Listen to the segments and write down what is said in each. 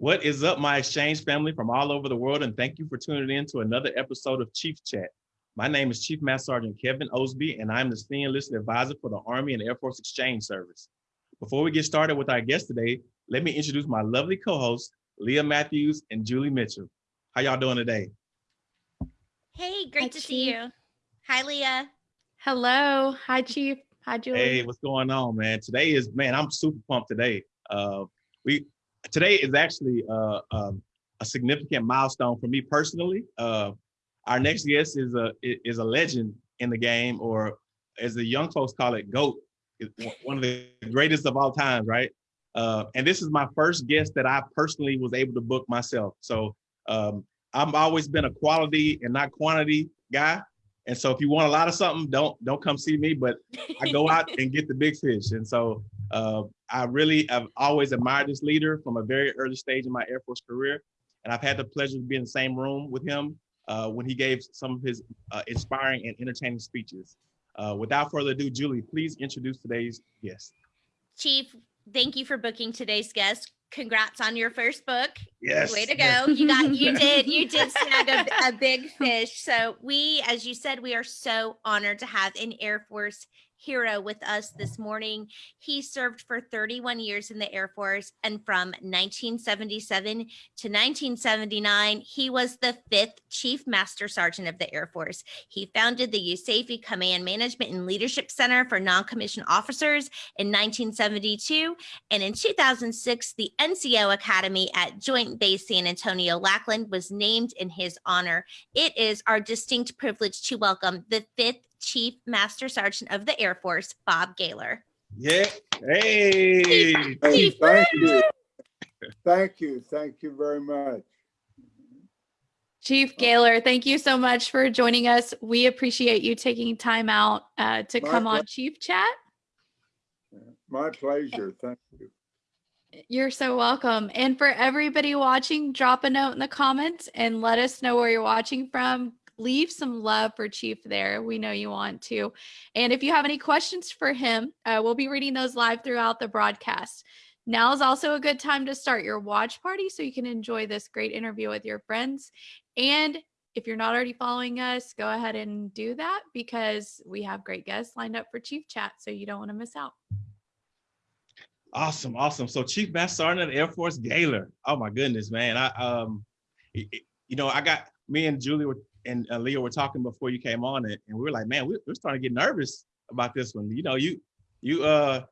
What is up, my exchange family from all over the world, and thank you for tuning in to another episode of Chief Chat. My name is Chief Master Sergeant Kevin Osby, and I'm the Senior Enlisted Advisor for the Army and Air Force Exchange Service. Before we get started with our guest today, let me introduce my lovely co-hosts, Leah Matthews and Julie Mitchell. How y'all doing today? Hey, great Hi, to see you. Hi, Leah. Hello. Hi, Chief. Hi, Julie. Hey, what's going on, man? Today is man, I'm super pumped today. Uh, we today is actually uh, um, a significant milestone for me personally. Uh, our next guest is a is a legend in the game, or as the young folks call it, GOAT, one of the greatest of all times, right? Uh, and this is my first guest that I personally was able to book myself. So um, I've always been a quality and not quantity guy. And so if you want a lot of something, don't don't come see me. But I go out and get the big fish. And so uh, I really have always admired this leader from a very early stage in my Air Force career. And I've had the pleasure to be in the same room with him uh, when he gave some of his uh, inspiring and entertaining speeches. Uh, without further ado, Julie, please introduce today's guest. Chief, thank you for booking today's guest. Congrats on your first book. Yes. Way to go. You got you did you did snag a, a big fish. So we, as you said, we are so honored to have an Air Force hero with us this morning. He served for 31 years in the Air Force and from 1977 to 1979, he was the fifth Chief Master Sergeant of the Air Force. He founded the USAFE Command Management and Leadership Center for Non-Commissioned Officers in 1972. And in 2006, the NCO Academy at Joint Base San Antonio Lackland was named in his honor. It is our distinct privilege to welcome the fifth Chief Master Sergeant of the Air Force, Bob Gaylor. Yeah. Hey. Hey, Chief, thank you. Thank you. Thank you very much. Chief Gaylor, thank you so much for joining us. We appreciate you taking time out uh, to My come on. Chief Chat. My pleasure. Thank you. You're so welcome. And for everybody watching, drop a note in the comments and let us know where you're watching from. Leave some love for Chief there. We know you want to. And if you have any questions for him, uh, we'll be reading those live throughout the broadcast. Now is also a good time to start your watch party so you can enjoy this great interview with your friends. And if you're not already following us, go ahead and do that because we have great guests lined up for Chief Chat, so you don't want to miss out. Awesome, awesome. So Chief Master Sergeant of the Air Force Gaylor. Oh my goodness, man. I um, you know, I got me and Julie were, and uh, Leah were talking before you came on it, and we were like, man, we, we're starting to get nervous about this one. You know, you you uh,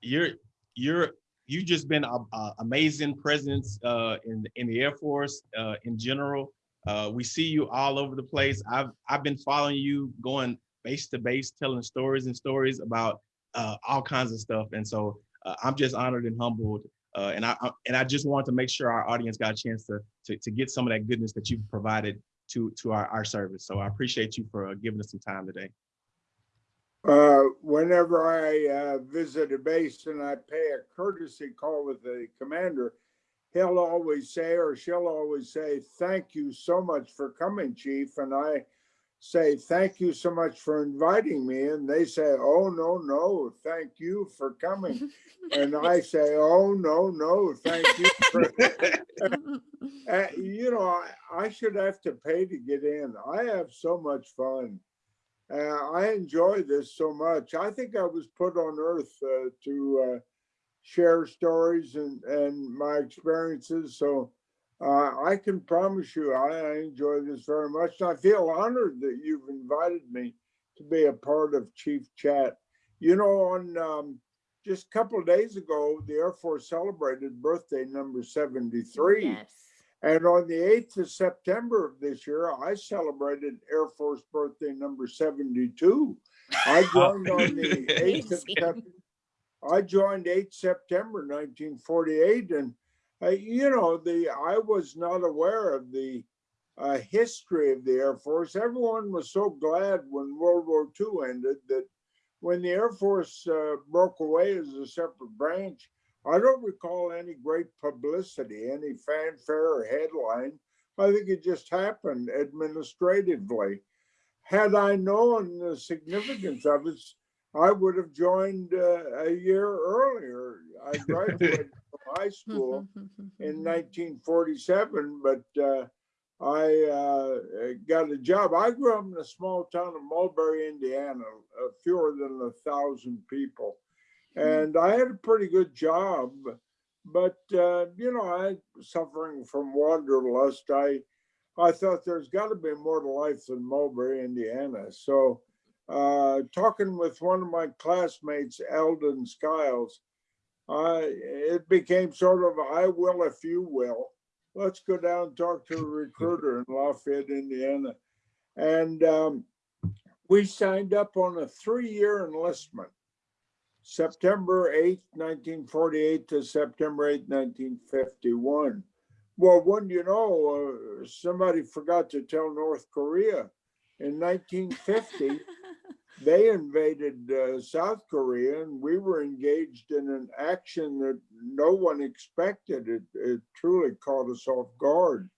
you're you're you've just been a, a amazing presence uh in in the Air Force uh in general. Uh, we see you all over the place. I've I've been following you going base to base, telling stories and stories about uh, all kinds of stuff, and so uh, I'm just honored and humbled. Uh, and I, I and I just want to make sure our audience got a chance to, to to get some of that goodness that you've provided to to our, our service. So I appreciate you for uh, giving us some time today. Uh, whenever I uh, visit a base and I pay a courtesy call with the commander, he'll always say, or she'll always say, thank you so much for coming, chief. And I say, thank you so much for inviting me. And they say, oh, no, no, thank you for coming. And I say, oh, no, no, thank you for Uh, you know, I, I should have to pay to get in. I have so much fun. Uh, I enjoy this so much. I think I was put on earth uh, to uh, share stories and, and my experiences. So uh, I can promise you I, I enjoy this very much. And I feel honored that you've invited me to be a part of Chief Chat. You know, on um, just a couple of days ago, the Air Force celebrated birthday number 73. Yes. And on the 8th of September of this year, I celebrated Air Force birthday number 72. I joined on the 8th of September. I joined 8 September 1948. And, uh, you know, the I was not aware of the uh, history of the Air Force. Everyone was so glad when World War II ended that when the Air Force uh, broke away as a separate branch, I don't recall any great publicity, any fanfare or headline. I think it just happened administratively. Had I known the significance of it, I would have joined uh, a year earlier. I graduated high school in 1947, but uh, I uh, got a job. I grew up in a small town of Mulberry, Indiana, uh, fewer than a thousand people, and I had a pretty good job. But uh, you know, I suffering from wanderlust. I I thought there's got to be more to life than Mulberry, Indiana. So, uh, talking with one of my classmates, Eldon Skiles, It became sort of I will if you will let's go down and talk to a recruiter in Lafayette, Indiana. And um, we signed up on a three-year enlistment, September 8, 1948 to September 8, 1951. Well, when you know, uh, somebody forgot to tell North Korea in 1950, they invaded uh, South Korea and we were engaged in an action that no one expected. It, it truly caught us off guard.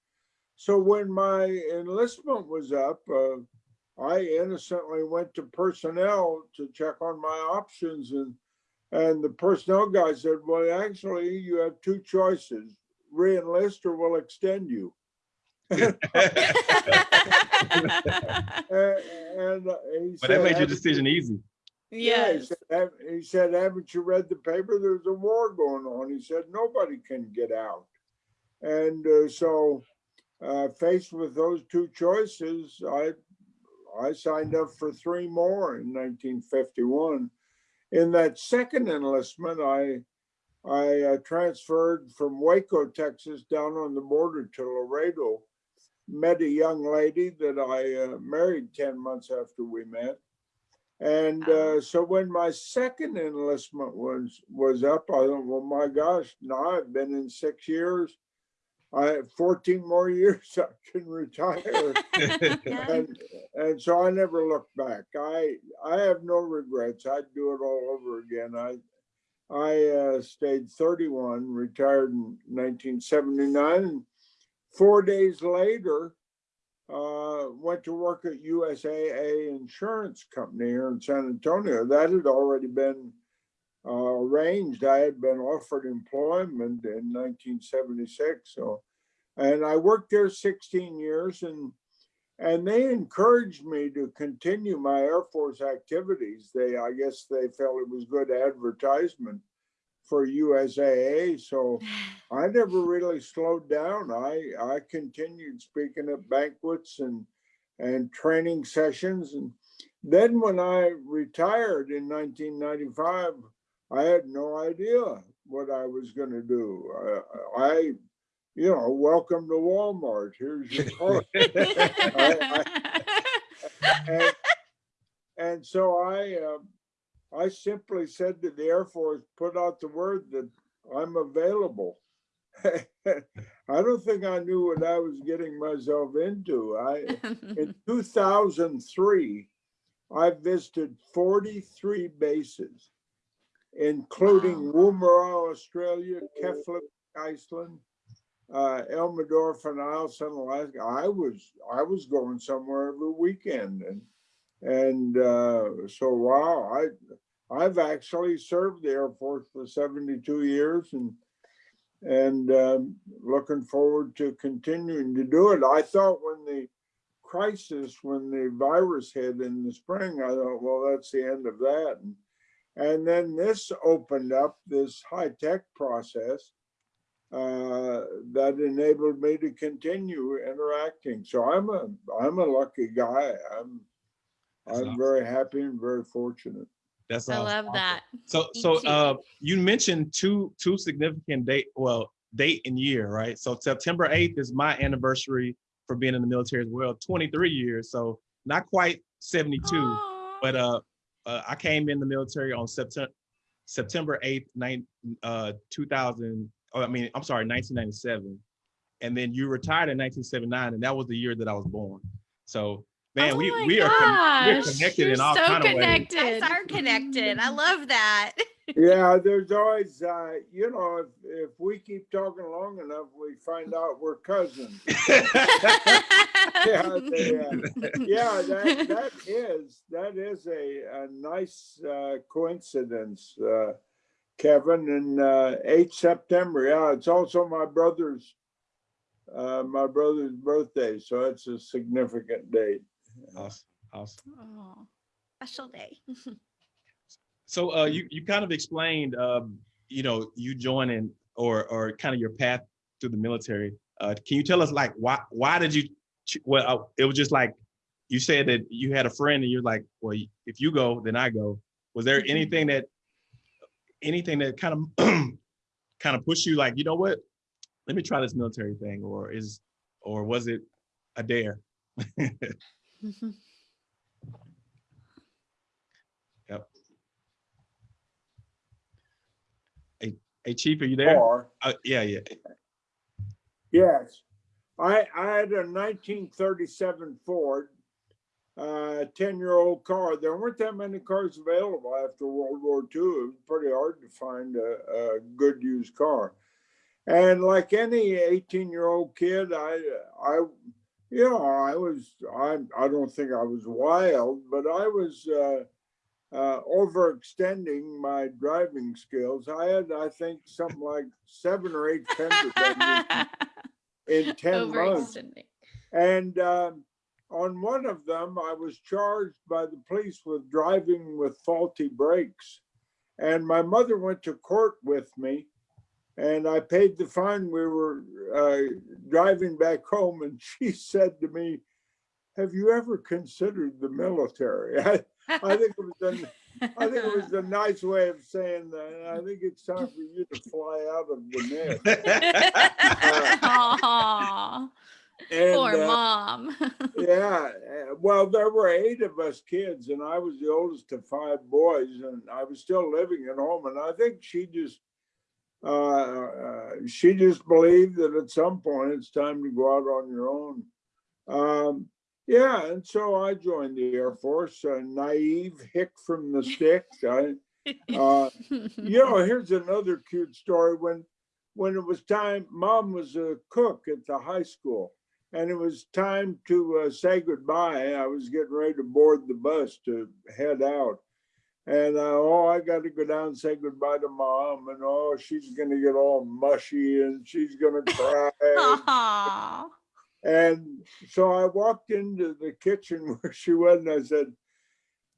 So when my enlistment was up, uh, I innocently went to personnel to check on my options and and the personnel guy said, well, actually you have two choices, re-enlist or we'll extend you. and, and uh, he But that made your "Haven't decision easy. yeah, he Yes. said, "Have- he said, haven't you read the paper? There's a war going on. He said, nobody can get out. And uh, so, uh, faced with those two choices, I, I signed up for three more in 1951. In that second enlistment, I, I uh, transferred from Waco, Texas, down on the border to Laredo. Met a young lady that I uh, married 10 months after we met. And Oh. uh, so when my second enlistment was was up, I thought, well, my gosh, now I've been in six years. I have 14 more years I can retire. and, and so I never looked back. I I have no regrets. I'd do it all over again. I I uh, stayed 31, retired in 1979, and four days later, uh, went to work at USAA Insurance Company here in San Antonio. That had already been uh, arranged. I had been offered employment in 1976. So, and I worked there 16 years, and and they encouraged me to continue my Air Force activities. They, I guess, they felt it was good advertisement for USAA. So. I never really slowed down. I I continued speaking at banquets and and training sessions, and then when I retired in 1995, I had no idea what I was going to do. I, I, you know, welcome to Walmart. Here's your car. and, and so I uh, I simply said to the Air Force, put out the word that I'm available. I don't think I knew what I was getting myself into. I in 2003, I visited 43 bases, including Woomera, Australia, Keflavik, Iceland, uh, Elmendorf, and Eielson Alaska. I was I was going somewhere every weekend, and and uh, so wow, I I've actually served the Air Force for 72 years, and and um, looking forward to continuing to do it. I thought when the crisis, when the virus hit in the spring, I thought, well, that's the end of that. And, and then this opened up this high tech process uh, that enabled me to continue interacting. So I'm a I'm a lucky guy. I'm That's I'm awesome. very happy and very fortunate. That's I awesome. love that. So so uh you mentioned two two significant date well date and year, right? So September 8th is my anniversary for being in the military as well, 23 years. So not quite 72, Aw. but uh, uh I came in the military on September September 8th, nine, uh 2000 oh, I mean, I'm sorry, 1997. And then you retired in 1979 and that was the year that I was born. So man, Oh we my we are con- we're connected you're in all so kind of ways. connected. You guys are connected. I love that. Yeah, there's always, uh, you know, if, if we keep talking long enough, we find out we're cousins. Yeah, they, uh, yeah, that, that is, that is a, a nice, uh, coincidence, uh, Kevin, and uh, 8 September. Yeah, it's also my brother's uh, my brother's birthday, so it's a significant date. Awesome. Awesome. Oh. Special day. So uh, you you kind of explained, um, you know, you joining or or kind of your path through the military. Uh, can you tell us like why why did you? Well, uh, it was just like you said that you had a friend and you're like, well, if you go, then I go. Was there Mhm. anything that anything that kind of kind of pushed you like, you know what? Let me try this military thing, or is or was it a dare? Hey, Chief, are you there? Or, Uh, yeah, yeah. yes, I, I had a 1937 Ford, uh, 10-year-old car. There weren't that many cars available after World War II. It was pretty hard to find a, a good used car. And like any 18-year-old kid, I, I, know, I was, I, I don't think I was wild, but I was, uh, uh, overextending my driving skills. I had, I think, something like seven or eight fender in 10 months. And um, on one of them, I was charged by the police with driving with faulty brakes. And my mother went to court with me and I paid the fine. We were uh, driving back home and she said to me, have you ever considered the military? I, I think it was a, I think it was a nice way of saying that. I think it's time for you to fly out of the nest. Aw, And, poor uh, mom. Yeah, uh, well, there were eight of us kids, and I was the oldest of five boys, and I was still living at home. And I think she just, uh, uh, she just believed that at some point it's time to go out on your own. Um, yeah, and so I joined the Air Force, a naive hick from the sticks. I, uh, you know, here's another cute story. When when it was time, mom was a cook at the high school, and it was time to uh, say goodbye. I was getting ready to board the bus to head out. And uh, oh, I got to go down and say goodbye to mom. And oh, she's going to get all mushy and she's going to cry. And so I walked into the kitchen where she was and I said,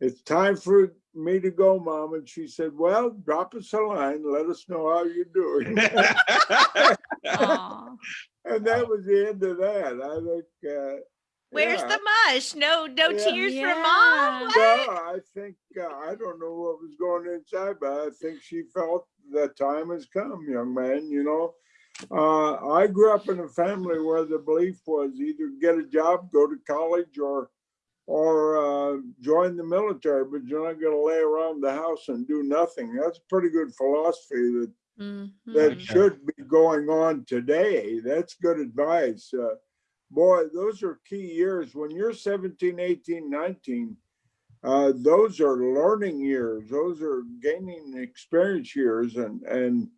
it's time for me to go, mom. And she said, well, drop us a line. Let us know how you're doing. And that was the end of that. I think. Uh, Where's yeah. the mush? No, no Yeah. tears Yeah. from mom. What? Well, I think, uh, I don't know what was going inside, but I think she felt the time has come, young man, you know? Uh, I grew up in a family where the belief was either get a job, go to college, or or uh, join the military, but you're not going to lay around the house and do nothing. That's a pretty good philosophy that Mhm. that should be going on today. That's good advice. Uh, boy, those are key years. When you're 17, 18, 19, uh, those are learning years. Those are gaining experience years. And, and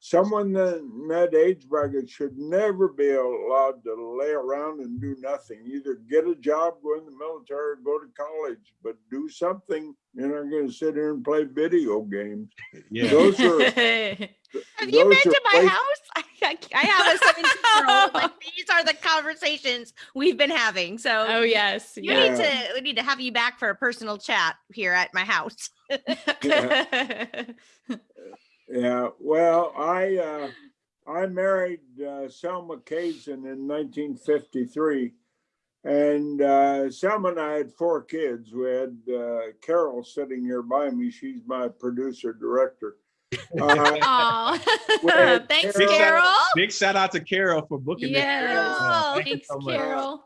someone that in that age bracket should never be allowed to lay around and do nothing. Either get a job, go in the military, or go to college, but do something. You're not going to sit here and play video games. yeah. Those are Have you been to my house? I, I, I have a 17 year old. Like these are the conversations we've been having. So oh yes. you Yeah. need to we need to have you back for a personal chat here at my house. Yeah, well, I, uh, I married, uh, Selma Kazin in nineteen fifty-three. And, uh, Selma and I had four kids. We had, uh, Carol sitting here by me. She's my producer director. Uh, Aw. Thanks, Carol- Carol. Big shout out to Carol for booking this. Yes. trip. Uh, thank Thanks, so. Carol.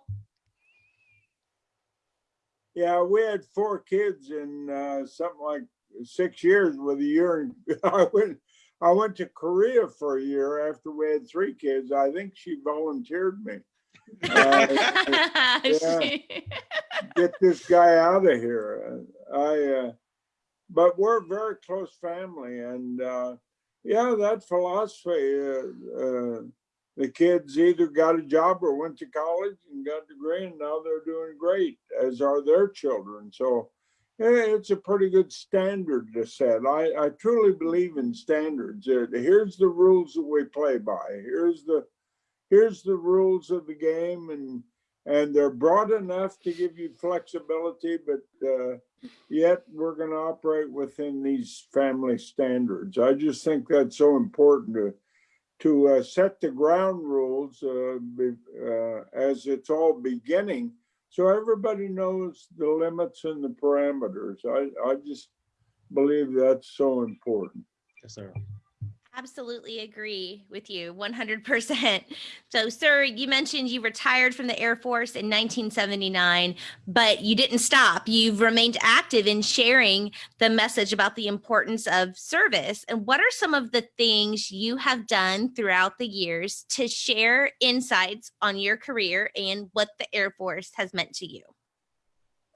Yeah, we had four kids in, uh, something like six years with a year. in- I went, I went to Korea for a year after we had three kids. I think she volunteered me. Uh, yeah. Get this guy out of here. I, uh, but we're a very close family and, uh, yeah, that philosophy, uh, uh, the kids either got a job or went to college and got a degree and now they're doing great, as are their children. So, it's a pretty good standard to set. I, I truly believe in standards. Here's the rules that we play by. Here's the here's the rules of the game, and and they're broad enough to give you flexibility, but uh, yet we're going to operate within these family standards. I just think that's so important to to uh, set the ground rules uh, uh, as it's all beginning, so everybody knows the limits and the parameters. I I just believe that's so important. Yes, sir. Absolutely agree with you 100%. So, sir, you mentioned you retired from the Air Force in 1979, but you didn't stop. You've remained active in sharing the message about the importance of service. And what are some of the things you have done throughout the years to share insights on your career and what the Air Force has meant to you?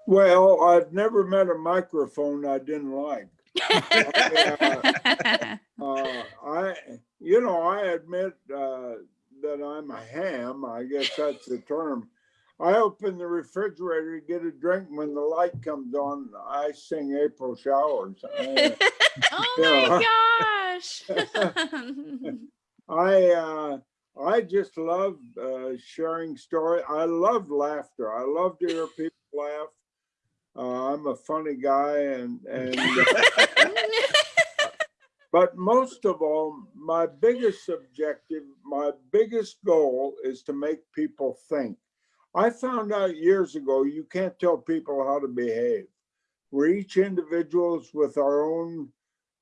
Well, I've never met a microphone I didn't like. Uh, I, you know, I admit uh, that I'm a ham. I guess that's the term. I open the refrigerator to get a drink when the light comes on. I sing April showers. I, oh my gosh. I, uh, I just love uh, sharing story. I love laughter. I love to hear people laugh. Uh, I'm a funny guy, and and uh, but most of all, my biggest objective, my biggest goal is to make people think. I found out years ago you can't tell people how to behave. We're each individuals with our own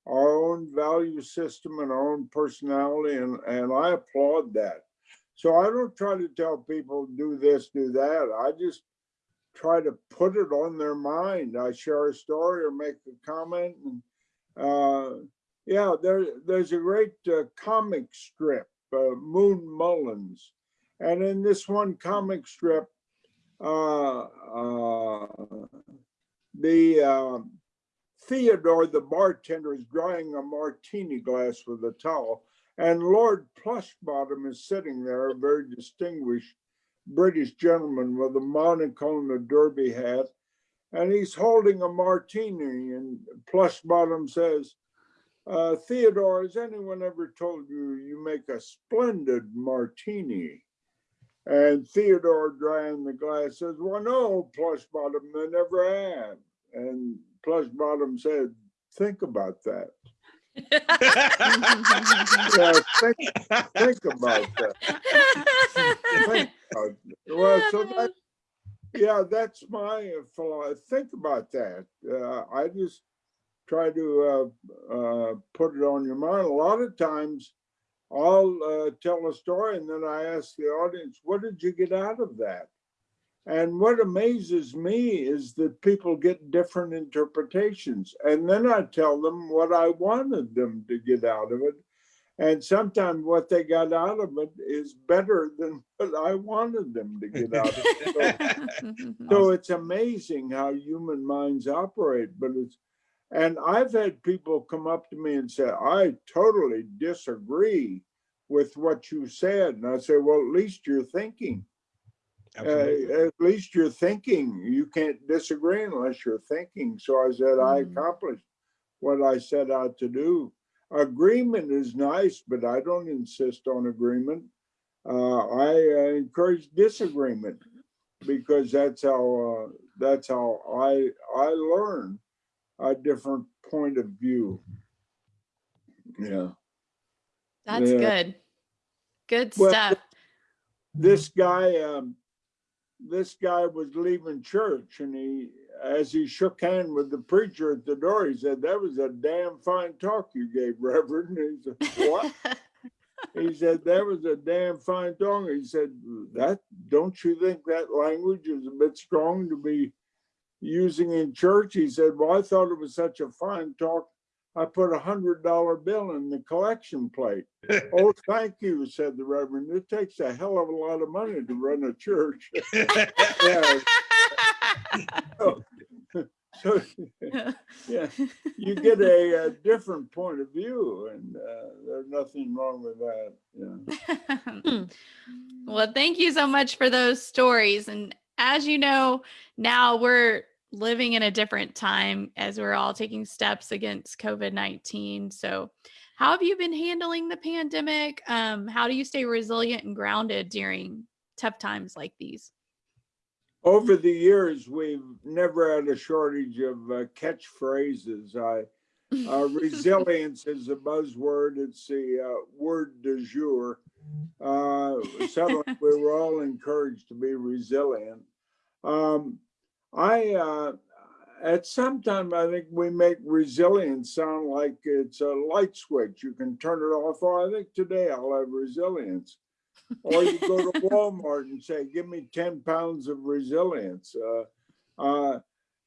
our own value system and our own personality, and, and I applaud that. So I don't try to tell people do this, do that. I just try to put it on their mind. I share a story or make a comment, and yeah, there, there's a great uh, comic strip, uh, Moon Mullins. And in this one comic strip, uh, uh the um, Theodore, the bartender, is drying a martini glass with a towel. And Lord Plushbottom is sitting there, a very distinguished British gentleman with a monocle and a derby hat. And he's holding a martini. And Plushbottom says, uh, Theodore, has anyone ever told you you make a splendid martini? And Theodore, drying the glass, says, Well, no, Plushbottom, they never have. And Plushbottom said, Think about that. yeah, think, think about that. Think about well, so that, yeah, that's my philosophy. Think about that. Uh, I just try to uh, uh, put it on your mind. A lot of times I'll uh, tell a story and then I ask the audience, what did you get out of that? And what amazes me is that people get different interpretations. And then I tell them what I wanted them to get out of it. And sometimes what they got out of it is better than what I wanted them to get out of it. So, so it's amazing how human minds operate, but it's and I've had people come up to me and say, I totally disagree with what you said. And I say, well, at least you're thinking. Uh, at least you're thinking. You can't disagree unless you're thinking. So I said, mm. I accomplished what I set out to do. Agreement is nice, but I don't insist on agreement. Uh, I uh, encourage disagreement because that's how uh, that's how I I learn a different point of view. Yeah. That's Yeah. good. Good Well, stuff. This guy, um, this guy was leaving church and he, as he shook hand with the preacher at the door, he said, that was a damn fine talk you gave, Reverend. And he said, what? He said, that was a damn fine talk. He said, that, don't you think that language is a bit strong to be using in church. He said, well, I thought it was such a fine talk. I put a hundred dollar bill in the collection plate. oh, thank you, said the Reverend. It takes a hell of a lot of money to run a church. yeah. So, so, yeah, you get a, a, different point of view, and uh, there's nothing wrong with that. Yeah. well, thank you so much for those stories. And as you know, now we're living in a different time as we're all taking steps against COVID 19. So, how have you been handling the pandemic? Um, how do you stay resilient and grounded during tough times like these? Over the years, we've never had a shortage of uh, catchphrases. I, uh, resilience is a buzzword. It's the uh, word du jour. Uh, suddenly, we were all encouraged to be resilient. Um, I, uh, at some time, I think we make resilience sound like it's a light switch. You can turn it off. Oh, I think today I'll have resilience. or you go to Walmart and say, give me 10 pounds of resilience. Uh, uh,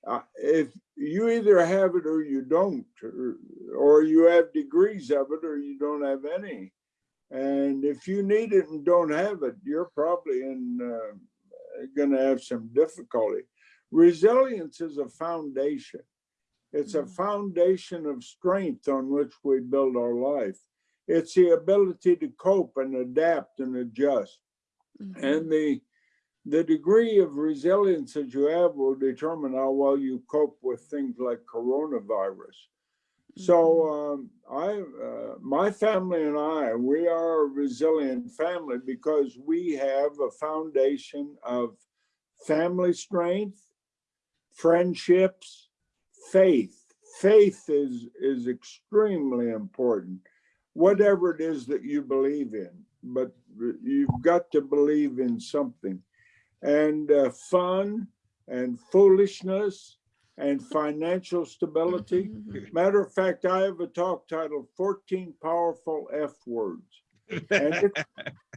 uh, if you either have it or you don't, or, or you have degrees of it or you don't have any. And if you need it and don't have it, you're probably in uh, going to have some difficulty. Resilience is a foundation. It's a Mhm. foundation of strength on which we build our life. It's the ability to cope and adapt and adjust. Mhm. And the the degree of resilience that you have will determine how well you cope with things like coronavirus. So um, I, uh, my family and I, we are a resilient family because we have a foundation of family strength, friendships, faith. Faith is is extremely important. Whatever it is that you believe in, but you've got to believe in something. And uh, fun and foolishness and financial stability. Mhm. Matter of fact, I have a talk titled 14 Powerful F Words. And it,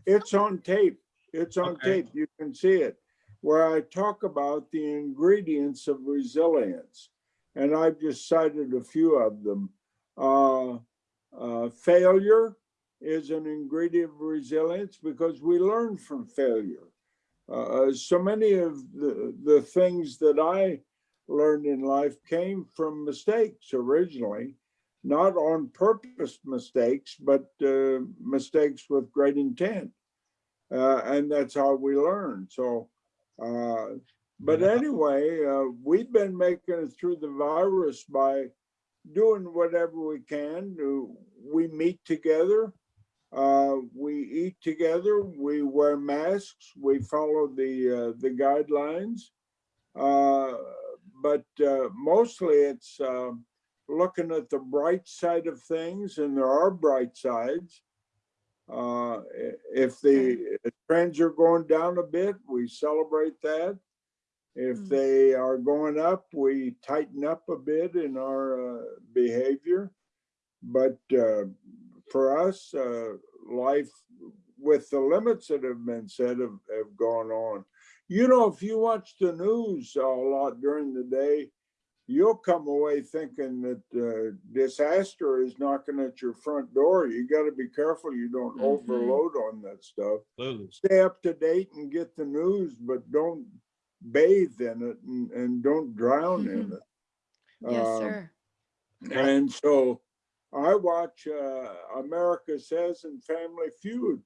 it's on tape. It's on Okay. tape. You can see it, where I talk about the ingredients of resilience. And I've just cited a few of them. Uh, uh, failure is an ingredient of resilience because we learn from failure. Uh, so many of the, the things that I learned in life came from mistakes originally, not on purpose mistakes, but uh, mistakes with great intent. Uh, and that's how we learn. So, uh, but anyway, uh, we've been making it through the virus by doing whatever we can. We meet together, uh, we eat together, we wear masks, we follow the uh, the guidelines. Uh, but uh, mostly it's looking at the bright side of things, and there are bright sides. Uh, if the trends are going down a bit, we celebrate that. If Mm. they are going up, we tighten up a bit in our uh, behavior. But uh, for us, uh, life with the limits that have been said have, have gone on. You know, if you watch the news a lot during the day, you'll come away thinking that uh, disaster is knocking at your front door. You got to be careful you don't Mhm. overload on that stuff. Absolutely. Stay up to date and get the news, but don't bathe in it and, and don't drown in it. Yes, Um, sir. and so I watch uh, America Says and Family Feud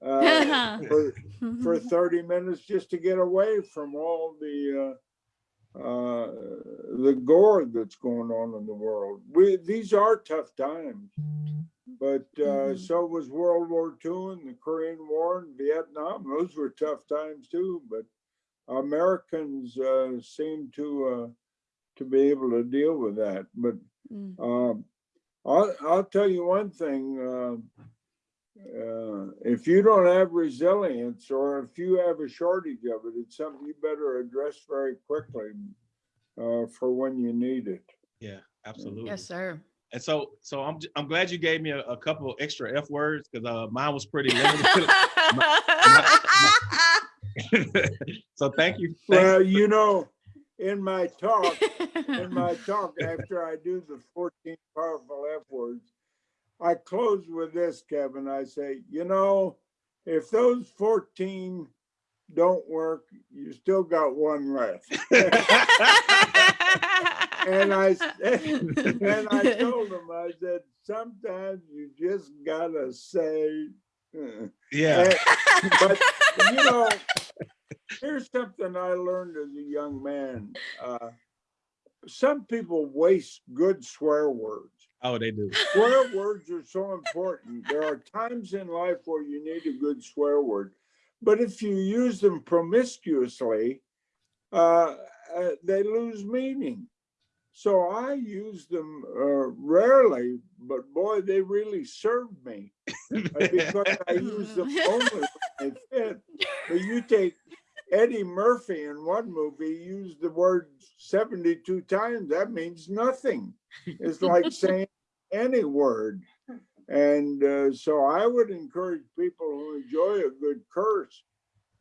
uh, for, for 30 minutes just to get away from all the uh, uh, the gore that's going on in the world. We these are tough times, but uh, Mhm. so was World War II and the Korean War and Vietnam. Those were tough times too. But Americans uh, seem to uh, to be able to deal with that. But Mm. um, I'll, I'll tell you one thing. Uh, if you don't have resilience or if you have a shortage of it, it's something you better address very quickly uh, for when you need it. Yeah, absolutely. Yes, sir. And so, so I'm j- I'm glad you gave me a, a couple of extra F words because uh, mine was pretty limited. so thank you. Thank Well, you know, in my talk, in my talk after I do the 14 powerful F words, I close with this, Kevin. I say, you know, if those 14 don't work, you still got one left. and I and I told him, I said, sometimes you just gotta say. uh." yeah. And- but you know, here's something I learned as a young man. Uh, some people waste good swear words. Oh, they do. Swear words are so important. There are times in life where you need a good swear word. But if you use them promiscuously, uh, uh, they lose meaning. So I use them uh, rarely, but boy, they really served me uh, because I use them only when they fit. But you take Eddie Murphy in one movie, he used the word 72 times. That means nothing. It's like saying any word. And uh, so I would encourage people who enjoy a good curse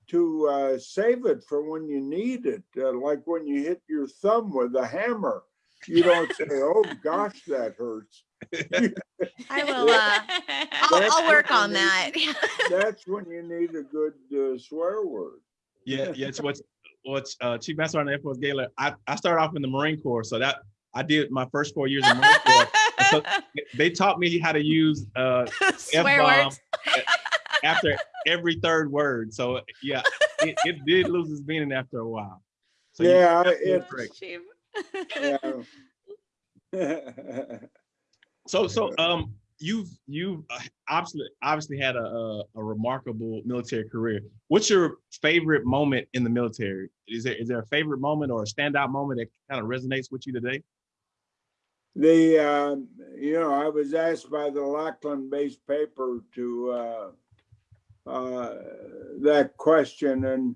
to uh, save it for when you need it, uh, like when you hit your thumb with a hammer. You don't say, oh gosh, that hurts. I will, uh, I'll, I'll work on we that. That's when you need a good uh, swear word. Yeah, yeah. It's what's what's uh, Chief Master Sergeant Air Force Gaylor. I I started off in the Marine Corps, so that I did my first four years in Marine Corps. So they taught me how to use uh Swear F-bomb words. after every third word. So yeah, it, it did lose its meaning after a while. So you- Yeah, it- yeah. So so um you've you've uh, obviously obviously had a, a a remarkable military career. What's your favorite moment in the military? Is there is there a favorite moment or a standout moment that kind of resonates with you today? The, um, you know, I was asked by the Lackland-based paper to, uh, uh, that question and,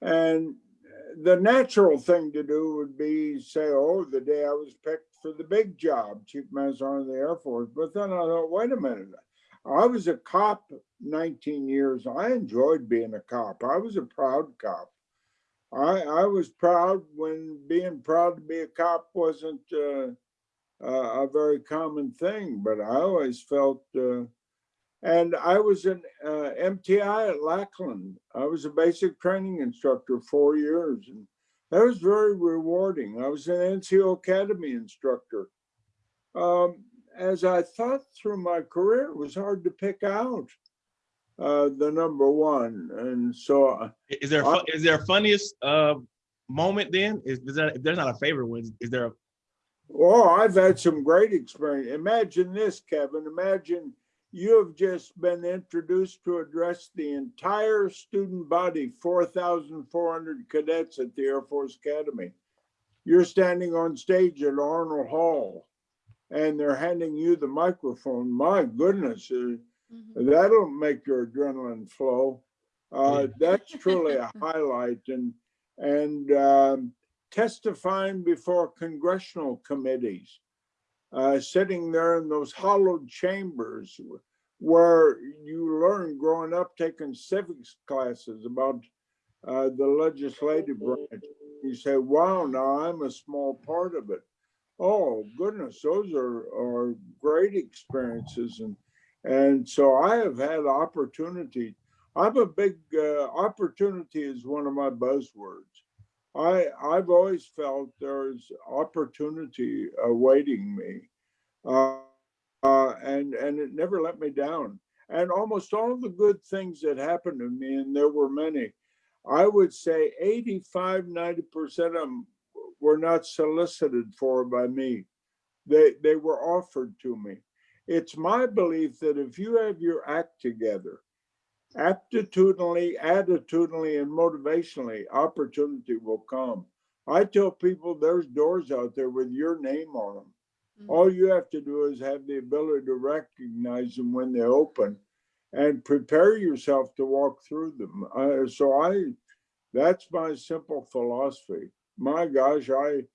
and the natural thing to do would be say, oh, the day I was picked for the big job, Chief Master of the Air Force. But then I thought, wait a minute. I was a cop 19 years. I enjoyed being a cop. I was a proud cop. I, I was proud when being proud to be a cop wasn't, uh, uh, a very common thing, but I always felt, uh, and I was an uh, MTI at Lackland. I was a basic training instructor four years, and that was very rewarding. I was an NCO Academy instructor. Um, as I thought through my career, it was hard to pick out uh, the number one, and so uh, Is there fu- is there a funniest uh moment then? Is, is there if there's not a favorite one? Is there a Oh, I've had some great experience. Imagine this, Kevin. Imagine you have just been introduced to address the entire student body, 4,400 cadets at the Air Force Academy. You're standing on stage at Arnold Hall and they're handing you the microphone. My goodness, uh, Mhm. that'll make your adrenaline flow. Uh, Yeah. that's truly a highlight and, and, um, testifying before congressional committees, uh, sitting there in those hollowed chambers where you learn growing up taking civics classes about uh, the legislative branch. You say, wow, now I'm a small part of it. Oh, goodness, those are, are great experiences. And, and so I have had opportunity. I'm a big, uh, opportunity is one of my buzzwords. I, I've always felt there's opportunity awaiting me. Uh, uh, and, and it never let me down. And almost all the good things that happened to me, and there were many, I would say 85, 90% of them were not solicited for by me. They, they were offered to me. It's my belief that if you have your act together, aptitudinally, attitudinally, and motivationally, opportunity will come. I tell people there's doors out there with your name on them. Mhm. All you have to do is have the ability to recognize them when they open and prepare yourself to walk through them. Uh, so I, that's my simple philosophy. My gosh, I,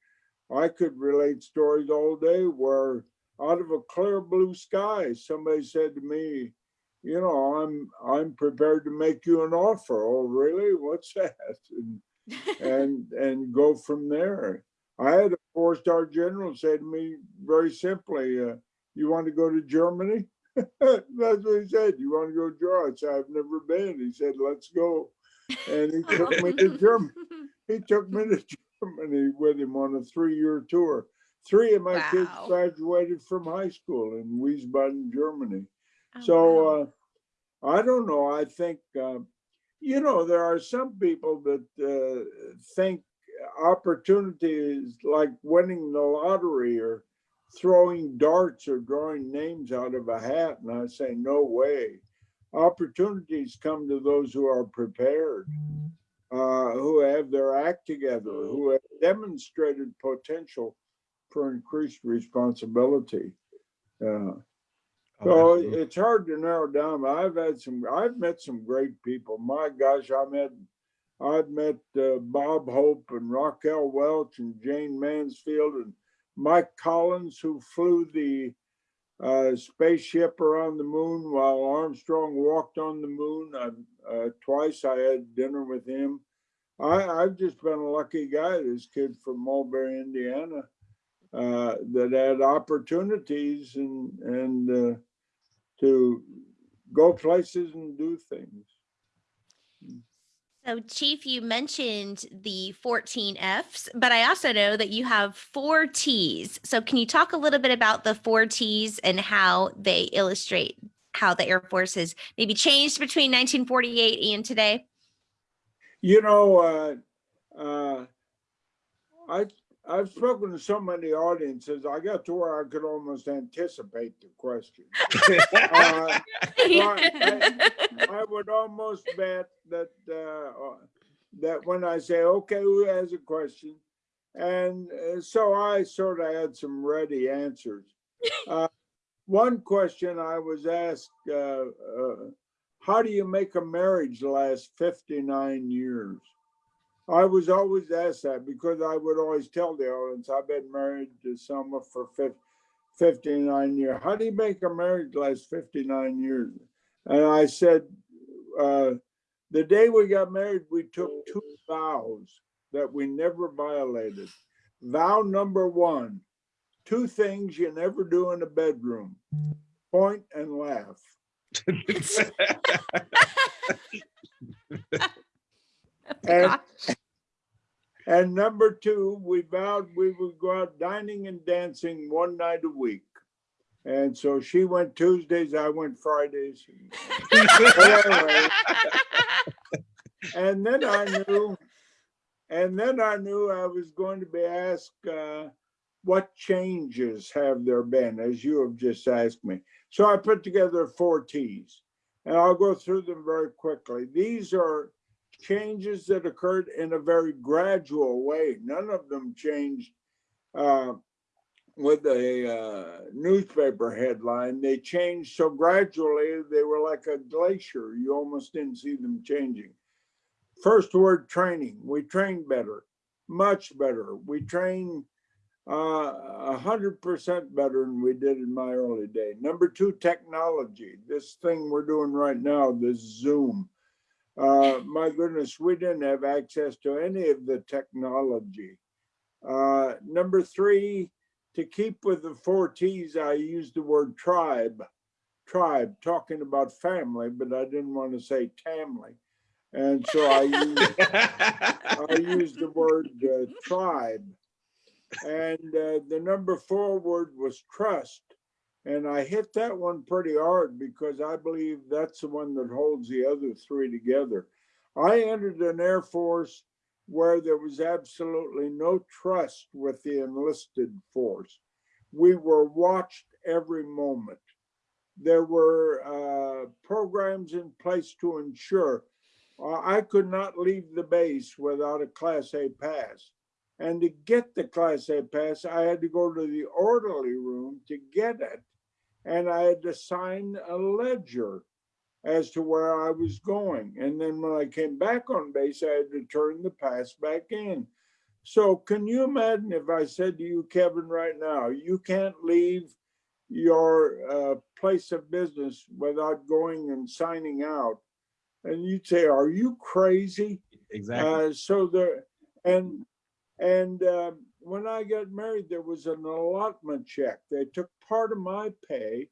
I could relate stories all day where out of a clear blue sky, somebody said to me, you know, I'm, I'm prepared to make you an offer. Oh, really? What's that? And, and, and go from there. I had a four-star general say to me very simply, uh, you want to go to Germany? That's what he said. You want to go to Germany? I said, I've never been. He said, let's go. And he took me to Germany. He took me to Germany with him on a three-year tour. Three of my kids graduated from high school in Wiesbaden, Germany. Oh, wow. So uh, I don't know. I think uh, you know there are some people that uh, think opportunity is like winning the lottery or throwing darts or drawing names out of a hat. And I say, no way. Opportunities come to those who are prepared, uh, who have their act together, who have demonstrated potential for increased responsibility. Uh, so it's hard to narrow down. but I've had some, I've met some great people. My gosh, I met, I've met uh, Bob Hope and Raquel Welch and Jayne Mansfield and Mike Collins, who flew the uh, spaceship around the moon while Armstrong walked on the moon. I, uh, twice I had dinner with him. I, I've just been a lucky guy. This kid from Mulberry, Indiana, uh, that had opportunities and and uh, to go places and do things. So, Chief, you mentioned the 14 Fs, but I also know that you have four Ts. So, can you talk a little bit about the four Ts and how they illustrate how the Air Force has maybe changed between 1948 and today? You know, uh, uh, I I've spoken to so many audiences. I got to where I could almost anticipate the question. Uh, I, I would almost bet that uh, uh, that when I say, "Okay, who has a question?" and uh, so I sort of had some ready answers. Uh, one question I was asked: uh, uh, "How do you make a marriage last 59 years?" I was always asked that because I would always tell the audience, "I've been married to someone for 50, 59 years. How do you make a marriage last 59 years?" And I said, uh, the day we got married, we took two vows that we never violated. Vow number one, two things you never do in a bedroom, point and laugh. And, and number two, we vowed we would go out dining and dancing one night a week. And so she went Tuesdays, I went Fridays. Anyway, And then I knew, and then I knew I was going to be asked, uh, what changes have there been, as you have just asked me? So I put together four Ts, and I'll go through them very quickly. These are changes that occurred in a very gradual way. None of them changed uh, with a uh, newspaper headline. They changed so gradually, they were like a glacier. You almost didn't see them changing. First word training. We train better, much better. We train uh, a hundred percent better than we did in my early day. Number two, technology. This thing we're doing right now, this Zoom. Uh, my goodness, we didn't have access to any of the technology. Uh, number three, to keep with the four T's, I used the word tribe. Tribe, talking about family, but I didn't want to say tamly. And so I used, I used the word uh, tribe. And uh, the number four word was trust. And I hit that one pretty hard because I believe that's the one that holds the other three together. I entered an Air Force where there was absolutely no trust with the enlisted force. We were watched every moment. There were uh, programs in place to ensure uh, I could not leave the base without a Class A pass. And to get the Class A pass, I had to go to the orderly room to get it. And I had to sign a ledger as to where I was going. And then when I came back on base, I had to turn the pass back in. So can you imagine if I said to you, Kevin, right now, you can't leave your uh, place of business without going and signing out? And you'd say, are you crazy? Exactly. Uh, so there, and, and um, when I got married, there was an allotment check. They took part of my pay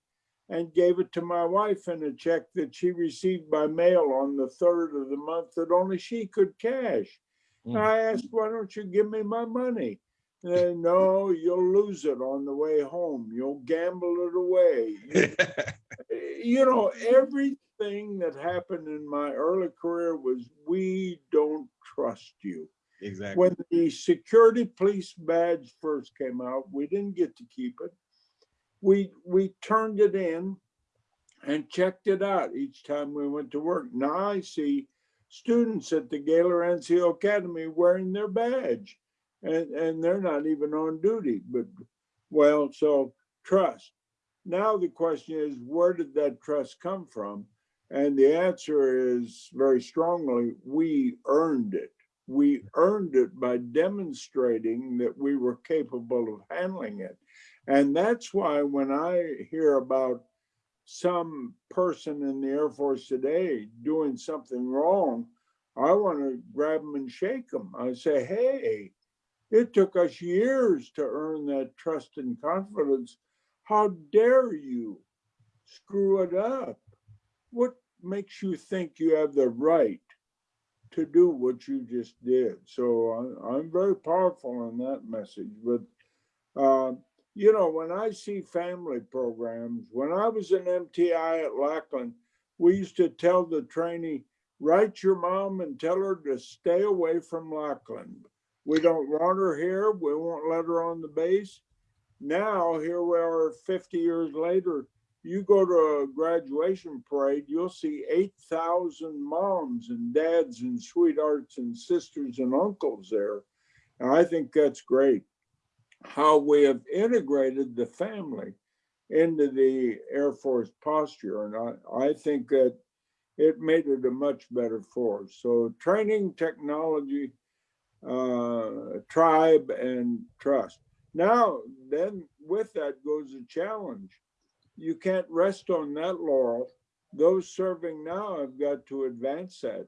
and gave it to my wife in a check that she received by mail on the third of the month that only she could cash. And Mm. I asked, why don't you give me my money? And they, no, you'll lose it on the way home. You'll gamble it away. You you know, everything that happened in my early career was we don't trust you. Exactly. When the security police badge first came out, we didn't get to keep it. We, we turned it in and checked it out each time we went to work. Now I see students at the Gaylor NCO Academy wearing their badge. And, and they're not even on duty, but, well, so trust. Now the question is, where did that trust come from? And the answer is very strongly, we earned it. We earned it by demonstrating that we were capable of handling it. And that's why when I hear about some person in the Air Force today doing something wrong, I want to grab them and shake them. I say, hey, it took us years to earn that trust and confidence. How dare you screw it up? What makes you think you have the right to do what you just did? So I, I'm very powerful in that message. But, uh, you know, when I see family programs, when I was in MTI at Lackland, we used to tell the trainee, write your mom and tell her to stay away from Lackland. We don't want her here. We won't let her on the base. Now, here we are 50 years later. You go to a graduation parade, you'll see 8,000 moms and dads and sweethearts and sisters and uncles there. And I think that's great. How we have integrated the family into the Air Force posture. And I, I think that it made it a much better force. So training, technology, uh, tribe and trust. Now, then with that goes a challenge. You can't rest on that laurel. Those serving now have got to advance that.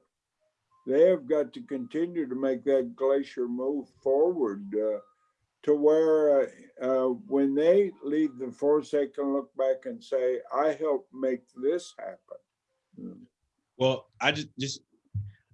They have got to continue to make that glacier move forward uh, to where uh, when they leave the force, they can look back and say, I helped make this happen. Mm. Well, I just just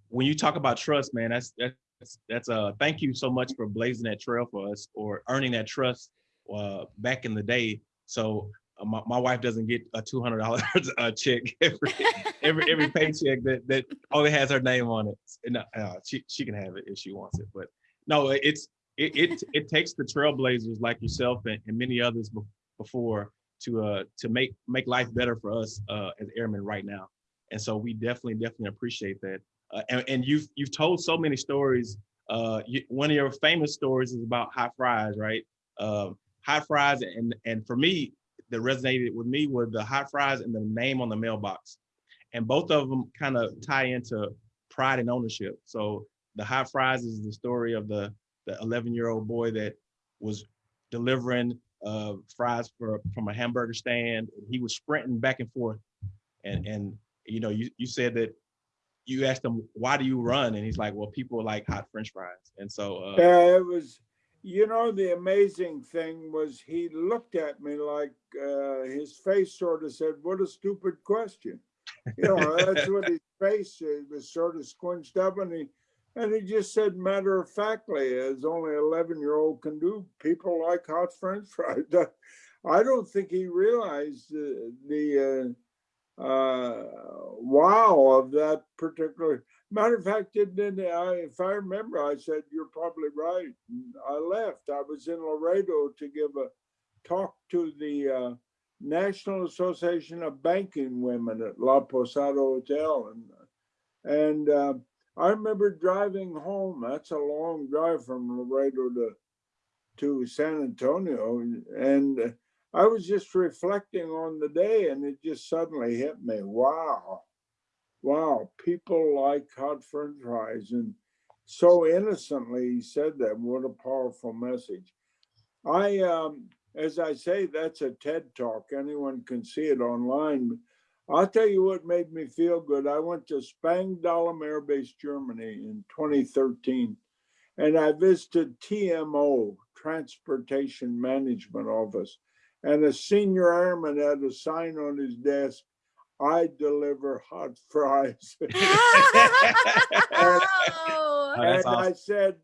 when you talk about trust, man, that's that's that's uh thank you so much for blazing that trail for us or earning that trust uh back in the day. So uh, my, my wife doesn't get a two hundred dollars a check every every every paycheck that that only has her name on it. And, uh, she she can have it if she wants it, but no, it's it it, it takes the trailblazers like yourself and, and many others be- before to uh to make make life better for us uh as airmen right now. And so we definitely definitely appreciate that. Uh, and, and you've you've told so many stories. Uh, you, one of your famous stories is about hot fries, right? Um, hot fries, and and for me, that resonated with me were the hot fries and the name on the mailbox, and both of them kind of tie into pride and ownership. So the hot fries is the story of the the 11 year old boy that was delivering uh, fries for from a hamburger stand. He was sprinting back and forth, and and you know you you said that you asked him why do you run and he's like well people like hot french fries and so uh, Yeah, it was, you know, the amazing thing was he looked at me like uh, his face sort of said, what a stupid question. You know, that's what his face uh, was sort of squinched up and he, and he just said matter of factly, as only 11 year old can do, people like hot french fries. I don't think he realized the, the uh, uh, wow of that particular Matter of fact, didn't I, if I remember, I said, you're probably right. And I left. I was in Laredo to give a talk to the uh, National Association of Banking Women at La Posada Hotel. And, and uh, I remember driving home. That's a long drive from Laredo to, to San Antonio. And uh, I was just reflecting on the day and it just suddenly hit me. Wow wow, people like hot french fries. And so innocently he said that. What a powerful message. I, um, as I say, that's a TED talk. Anyone can see it online. I'll tell you what made me feel good. I went to Spangdahlem Air Base, Germany in 2013, and I visited TMO, Transportation Management Office. And a senior airman had a sign on his desk I deliver hot fries. Oh, Oh, that's and I said,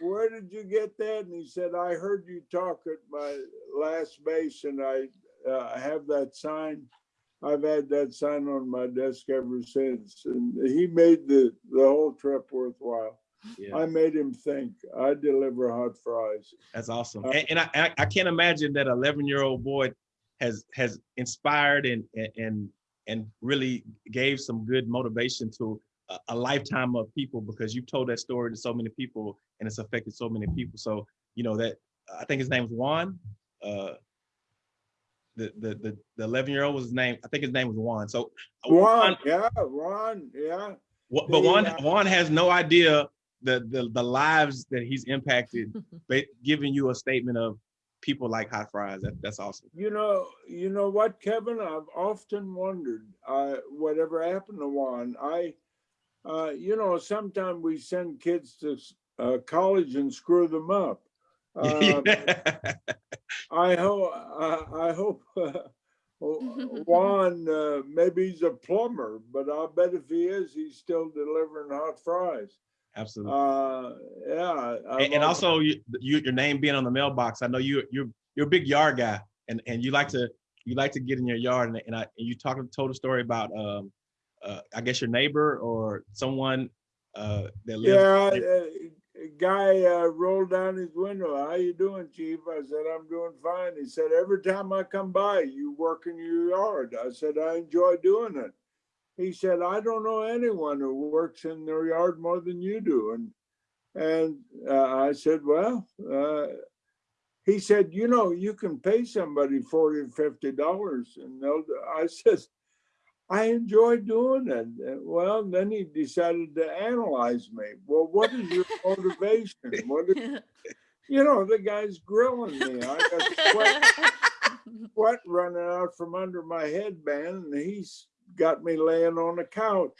Where did you get that? And he said, I heard you talk at my last base and I uh, have that sign. I've had that sign on my desk ever since. And he made the, the whole trip worthwhile. Yeah. I made him think. I deliver hot fries. That's awesome. Uh, And, and I, I, I can't imagine that 11 year old boy has, has inspired and, and- and, and really gave some good motivation to a, a lifetime of people because you've told that story to so many people and it's affected so many people. So, you know, that, I think his name was Juan. Uh, the, the, the, the 11 year old was his name. I think his name was Juan. So Juan, Ron, yeah, Ron, yeah. But The, Juan, uh, Juan has no idea the, the, the lives that he's impacted, ba- giving you a statement of people like hot fries. That, that's awesome. You know, you know what, Kevin? I've often wondered, uh, whatever happened to Juan. I, uh, you know, sometimes we send kids to uh, college and screw them up. Um, I hope, I, I hope uh, Juan, uh, maybe he's a plumber, but I bet if he is, he's still delivering hot fries. Absolutely. Uh, yeah. And, and also you, you, your name being on the mailbox. I know you, you're, you're a big yard guy and, and you like to, you like to get in your yard and, and I, and you talked, told a story about, um, uh, I guess your neighbor or someone, uh, that lives. Yeah, uh, a guy uh, rolled down his window. How you doing, Chief? I said, I'm doing fine. He said, every time I come by, you work in your yard. I said, I enjoy doing it. He said, I don't know anyone who works in their yard more than you do. And and uh, I said, well, uh, he said, you know, you can pay somebody 40 or 50 dollars. And they'll, I said, I enjoy doing it. Well, then he decided to analyze me. Well, what is your motivation? What is, you know, the guy's grilling me. I got sweat, sweat running out from under my headband, and he's got me laying on the couch.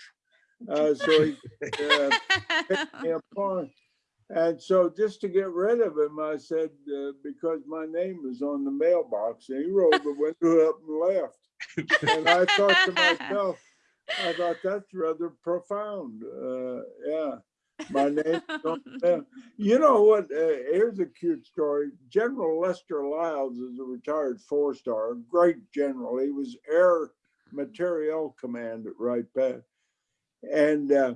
Uh, so he uh, picked me apart. And so just to get rid of him, I said, uh, because my name is on the mailbox, and he rolled the window up and left. And I thought to myself, I thought that's rather profound. Uh, yeah, my name. is on the mail. You know what? Uh, here's a cute story. General Lester Lyles is a retired four-star, great general. He was Air Materiel Command at Wright Pat, and uh,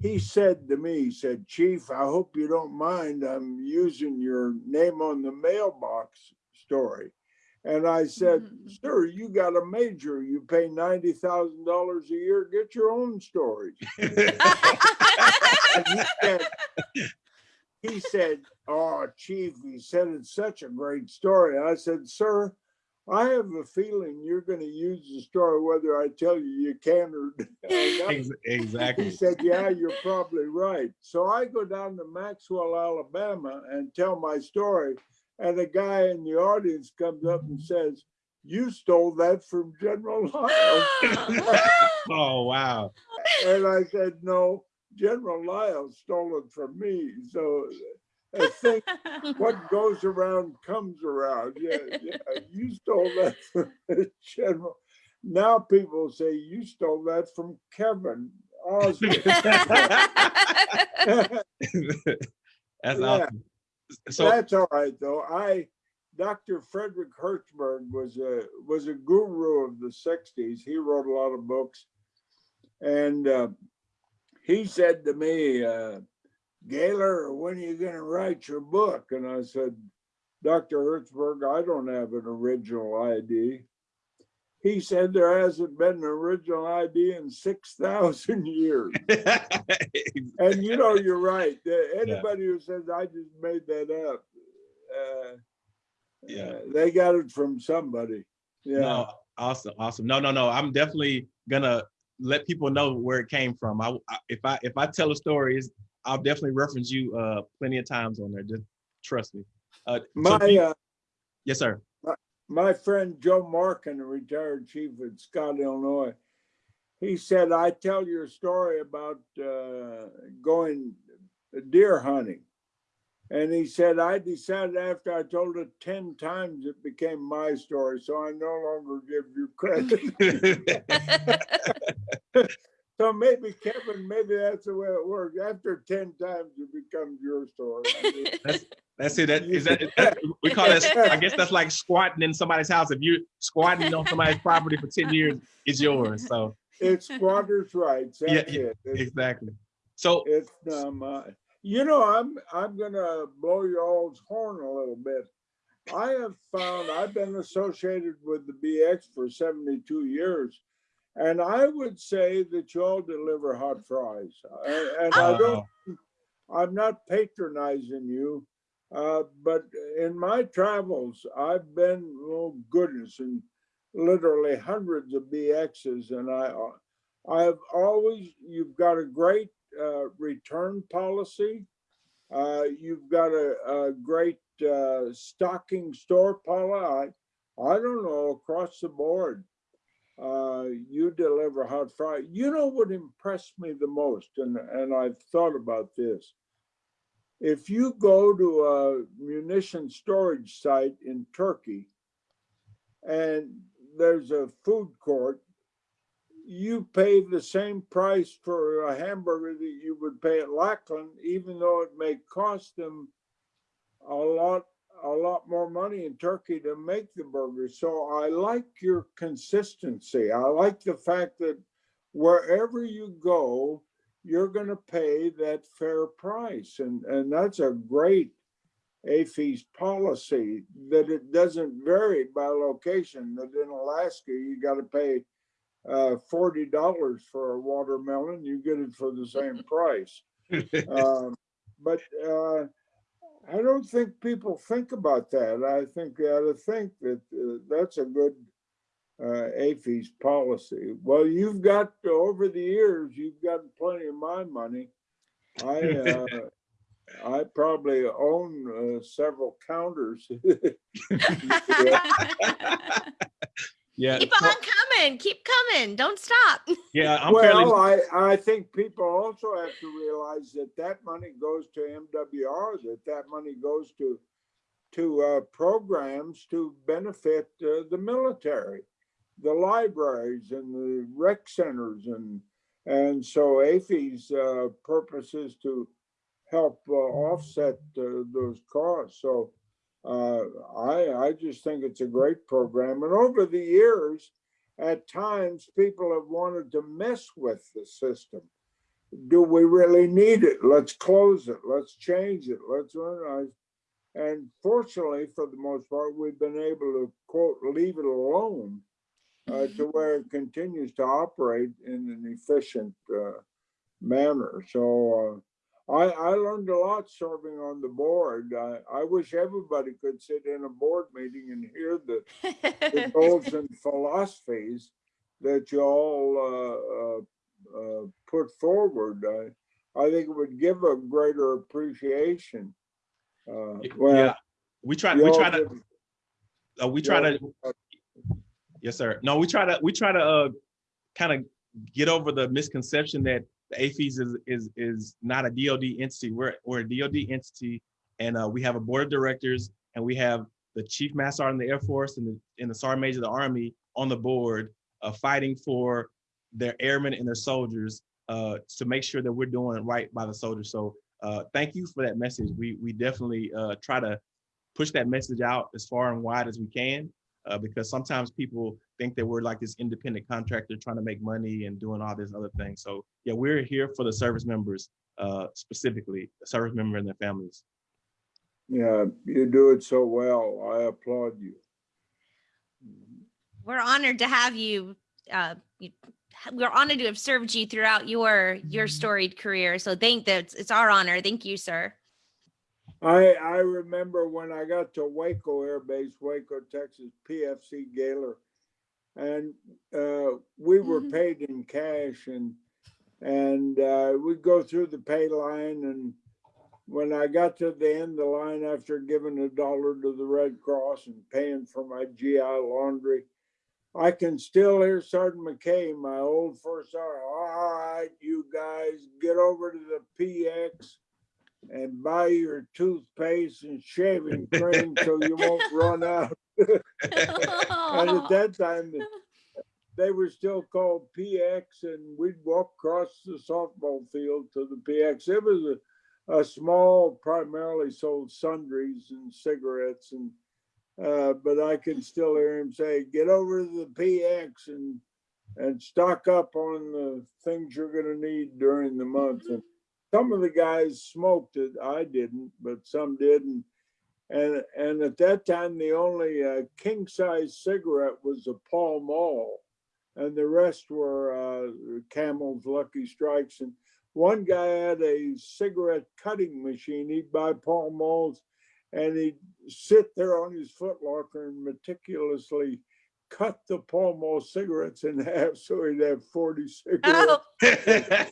he said to me, he said, Chief, I hope you don't mind. I'm using your name on the mailbox story. And I said, Mhm. Sir, you got a major. You pay $90,000 a year. Get your own stories. And he said, he said, Oh, Chief, he said it's such a great story. I said, Sir, I have a feeling you're going to use the story whether I tell you you can or not. Exactly. He said, Yeah, you're probably right. So I go down to Maxwell, Alabama and tell my story. And a guy in the audience comes up and says, You stole that from General Lyles. Oh, wow. and I said, No, General Lyles stole it from me. So I think what goes around comes around. Yeah, yeah. You stole that from General. Now people say you stole that from Kevin Osborne. That's Yeah. awesome. So, That's all right, though. I, Dr. Frederick Herzberg was a was a guru of the '60s. He wrote a lot of books, and uh, he said to me, uh, "Gaylor, when are you going to write your book?" And I said, "Dr. Herzberg, I don't have an original ID. He said there hasn't been an original ID in six thousand years. And you know, you're right. Anybody who says I just made that up, uh, Yeah. uh, they got it from somebody. Yeah. no, awesome, awesome. No, no, no. I'm definitely gonna let people know where it came from. I, I if I if I tell a story, it's- I'll definitely reference you uh plenty of times on there. Just trust me. Uh, My do you- uh, yes, sir. my friend Joe Markin, a retired chief at Scott, Illinois, he said, "I tell your story about uh, going deer hunting." And he said, I decided after I told it 10 times, it became my story. So I no longer give you credit. So maybe Kevin, maybe that's the way it works. After ten times, it becomes your story. I mean, That's it. That is that, that- we call that. I guess that's like squatting in somebody's house. If you're squatting on somebody's property for ten years, it's yours. So It's squatters' rights. Yeah, That's yeah, it. It's, exactly. So it's not mine. You know, I'm, I'm gonna blow your all's horn a little bit. I have found, I've been associated with the BX for seventy-two years. And I would say that you all deliver hot fries. A- And I don't, I'm not patronizing you. Uh, but in my travels, I've been, oh goodness, in literally hundreds of BXs and I, uh, I've always, you've got a great, uh, return policy. Uh, you've got a, a great, uh, stocking store policy. I, I don't know, across the board. Uh, you deliver hot fry. You know what impressed me the most, and, and I've thought about this. If you go to a munition storage site in Turkey and there's a food court, you pay the same price for a hamburger that you would pay at Lackland, even though it may cost them a lot, a lot more money in Turkey to make the burger. So I like your consistency. I like the fact that wherever you go, you're gonna pay that fair price. And, and that's a great AAFES policy, that it doesn't vary by location. That in Alaska, you gotta pay uh, forty dollars for a watermelon, you get it for the same price. Um, But uh, I don't think people think about that. I think they ought to think that uh, that's a good uh, AAFES policy. Well, you've got, over the years, you've gotten plenty of my money. I, uh, I probably own uh, several counters. Yeah, Keep on coming. Keep coming. Don't stop. yeah, I'm fairly. Well, I, I think people also have to realize that that money goes to MWR, that that money goes to, to uh, programs to benefit uh, the military, the libraries and the rec centers and, and so AAFES uh, purpose is to help uh, offset uh, those costs. So uh, I, I just think it's a great program. And over the years, at times, people have wanted to mess with the system. Do we really need it? Let's close it. Let's change it. Let's organize. And fortunately, for the most part, we've been able to quote, leave it alone uh, to where it continues to operate in an efficient uh, manner. So uh, I, I learned a lot serving on the board. I, I wish everybody could sit in a board meeting and hear the, the goals and philosophies that you all uh, uh, uh, put forward. I, I think it would give a greater appreciation. Uh, well, yeah, we try. We try to. Uh, we try to. Yes, sir. No, we try to. We try to uh, kind of get over the misconception that the AAFES is is is not a DoD entity. We're we're a DoD entity, and uh, we have a board of directors, and we have the chief master sergeant in the Air Force and the and the sergeant major of the Army on the board, uh, fighting for their airmen and their soldiers uh, to make sure that we're doing right by the soldiers. So uh, thank you for that message. We we definitely uh, try to push that message out as far and wide as we can uh, because sometimes people think that we're like this independent contractor trying to make money and doing all this other things. So yeah, we're here for the service members uh, specifically, the service member and their families. Yeah, you do it so well. I applaud you. We're honored to have you. Uh, you we're honored to have served you throughout your your storied career. So thank that it's our honor. Thank you, sir. I, I remember when I got to Waco Air Base, Waco, Texas, PFC Gaylor. And uh, we were Mhm. paid in cash and, and uh, we'd go through the pay line and when I got to the end of the line after giving a dollar to the Red Cross and paying for my GI laundry, I can still hear Sergeant McKay, my old first sergeant, all right, you guys, get over to the PX and buy your toothpaste and shaving cream so you won't run out. And at that time, they were still called PX and we'd walk across the softball field to the PX. It was a, a small, primarily sold sundries and cigarettes and, uh, but I can still hear him say, get over to the PX and, and stock up on the things you're gonna need during the month. And some of the guys smoked it. I didn't, but some didn't. And and at that time, the only uh, king size cigarette was a Pall Mall, and the rest were uh, Camels, Lucky Strikes, and one guy had a cigarette cutting machine. He'd buy Pall Malls, and he'd sit there on his footlocker and meticulously cut the Pall Mall cigarettes in half, so he'd have forty cigarettes. Oh, I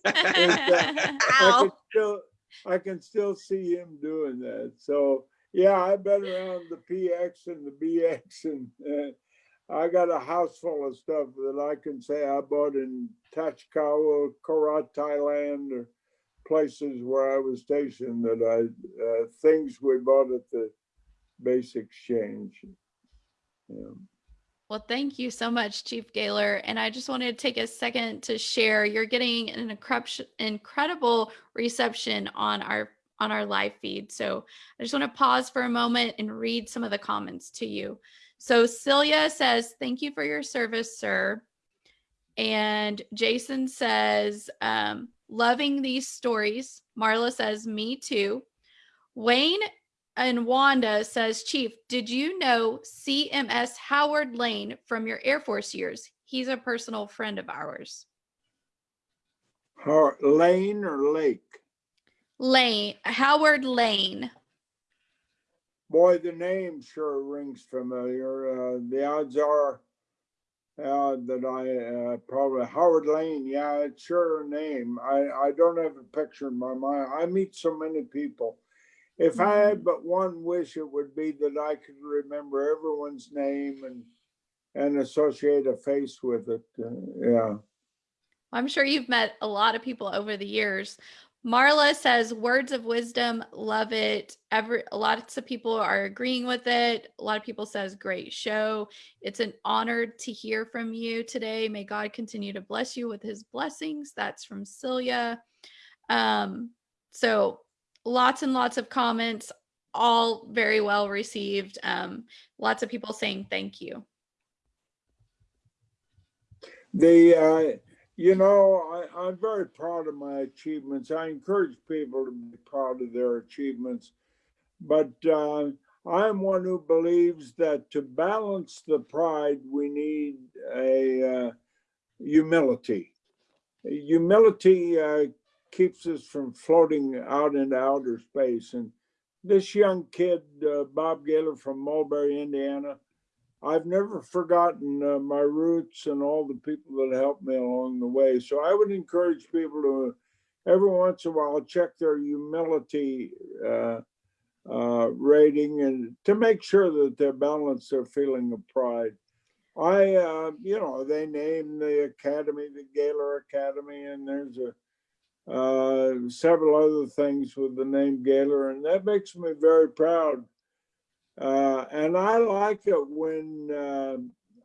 can still, I can still see him doing that. So, yeah, I've been around the PX and the BX and, uh, I got a house full of stuff that I can say I bought in Tachikawa, Korat, Thailand, or places where I was stationed that I, uh, things we bought at the base exchange. Yeah. Well, thank you so much, Chief Gaylor. And I just wanted to take a second to share. You're getting an incredible reception on our on our live feed. So I just want to pause for a moment and read some of the comments to you. So Celia says, "Thank you for your service, sir." And Jason says, um, "Loving these stories." Marla says, "Me too." Wayne and Wanda says, Chief, did you know CMS Howard Lane from your Air Force years? He's a personal friend of ours. Har- Lane or Lake? Lane, Howard Lane. Boy, the name sure rings familiar. Uh, the odds are uh, that I uh, probably Howard Lane. Yeah, it's sure a name. I, I don't have a picture in my mind. I meet so many people. If I had but one wish, it would be that I could remember everyone's name and and associate a face with it. Uh, yeah. I'm sure you've met a lot of people over the years. Marla says words of wisdom, love it. Every lots of people are agreeing with it. A lot of people says great show. It's an honor to hear from you today. May God continue to bless you with his blessings. That's from Celia. Um, so lots and lots of comments, all very well received. Um, lots of people saying thank you. The, uh, you know, I, I'm very proud of my achievements. I encourage people to be proud of their achievements. But uh, I'm one who believes that to balance the pride, we need a uh, humility. Humility uh, keeps us from floating out into outer space. And this young kid, uh, Bob Gaylor from Mulberry, Indiana, I've never forgotten uh, my roots and all the people that helped me along the way. So I would encourage people to every once in a while check their humility uh, uh, rating and to make sure that they balance their feeling of pride. I, uh, you know, they named the academy the Gaylor Academy, and there's a uh, several other things with the name Gaylor, and that makes me very proud. Uh, and I like it when uh,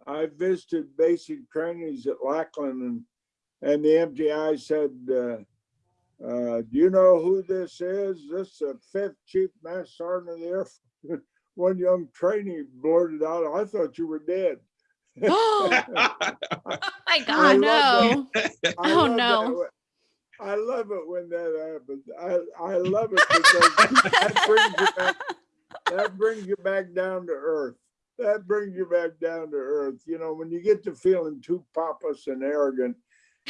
I visited basic trainings at Lackland and, and the MTI said, uh, uh, do you know who this is? This is the fifth chief master sergeant of the Air Force. One young trainee blurted out, I thought you were dead. oh my I God. no. I Oh, that no. I love it when that happens. I, I love it because that brings you back that brings you back down to earth. That brings you back down to earth. You know, when you get to feeling too pompous and arrogant,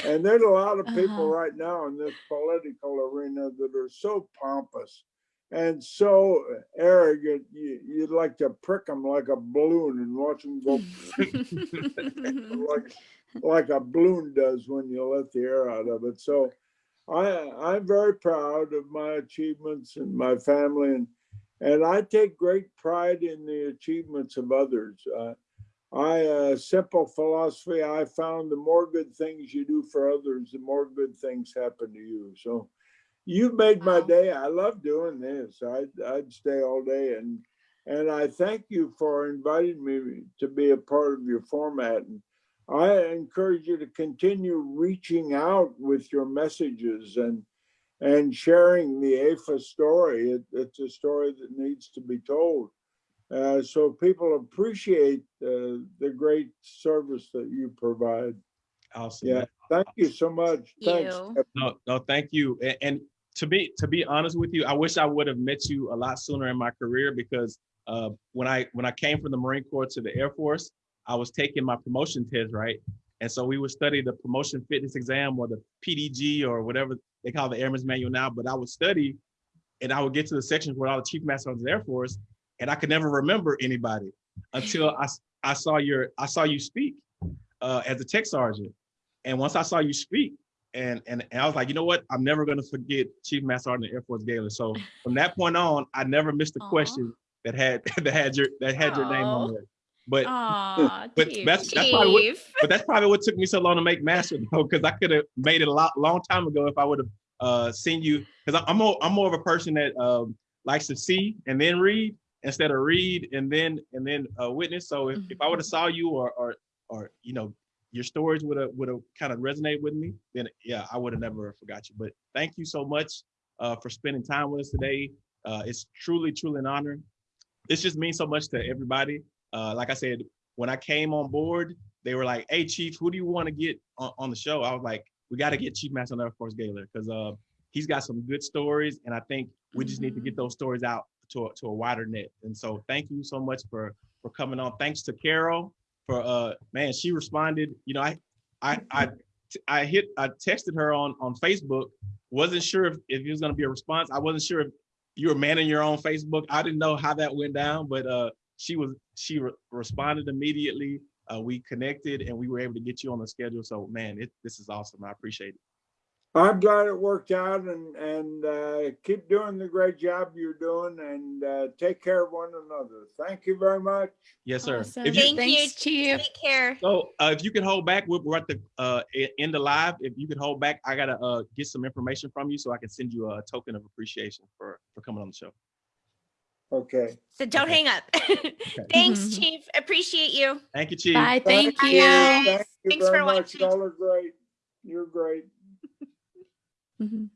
and there's a lot of people Uh-huh. right now in this political arena that are so pompous and so arrogant, you, you'd like to prick them like a balloon and watch them go like like a balloon does when you let the air out of it. So I I'm very proud of my achievements and my family and and I take great pride in the achievements of others. Uh, I a simple philosophy I found the more good things you do for others, the more good things happen to you. So you've made my day. I love doing this. I'd I'd stay all day and and I thank you for inviting me to be a part of your format. And I encourage you to continue reaching out with your messages and and sharing the AFA story. It, it's a story that needs to be told. Uh, so people appreciate uh, the great service that you provide. Awesome. Yeah, thank you so much. Thanks. You. No, no, thank you. A- And, to be to be honest with you, I wish I would have met you a lot sooner in my career because uh, when I when I came from the Marine Corps to the Air Force, I was taking my promotion test, right? And so we would study the promotion fitness exam or the PDG or whatever they call the Airman's Manual now. But I would study, and I would get to the sections where all the chief master of the Air Force, and I could never remember anybody until I, I saw your I saw you speak uh, as a tech sergeant. And once I saw you speak, and, and and I was like, you know what? I'm never gonna forget Chief Master Sergeant Air Force Gaylor. So from that point on, I never missed a Aw. question that had that had your that had your name on Aw. But Aw, but that's that's probably what, but that's probably what took me so long to make master though, because I could have made it a lot long time ago if I would have uh seen you. Because I'm more I'm more of a person that um likes to see and then read instead of read and then and then uh, witness. So if, if I would have saw you or or or you know your stories would have would have kind of resonate with me, then yeah, I would have never forgot you. But thank you so much uh, for spending time with us today. Uh, it's truly truly an honor. This just means so much to everybody. Uh, like I said, when I came on board, they were like, "Hey, Chief, who do you want to get on, on the show?" I was like, "We got to get Chief Master Air Force Gaylor because uh, he's got some good stories, and I think we just need to get those stories out to a, to a wider net." And so, thank you so much for for coming on. Thanks to Carol for uh, man, she responded. You know, I I I I hit I texted her on on Facebook. Wasn't sure if, if it was going to be a response. I wasn't sure if you were manning your own Facebook. I didn't know how that went down, but uh, she was she re- responded immediately. Uh, we connected and we were able to get you on the schedule. So man, it, this is awesome. I appreciate it. I'm glad it worked out and, and, uh, keep doing the great job you're doing and, uh, take care of one another. Thank you very much. Yes, sir. Awesome. If you, Thank you. Thanks, Chief. Take care. so uh, if you could hold back, we're, we're at the uh, end of live. If you could hold back, I gotta uh, get some information from you so I can send you a token of appreciation for for coming on the show. Okay. So don't Okay. hang up. Thanks, Mhm. Chief. Appreciate you. Thank you, Chief. Bye. Thank Bye, you. Thank you Thanks very for much. watching. Y'all are great. You're great. Mhm.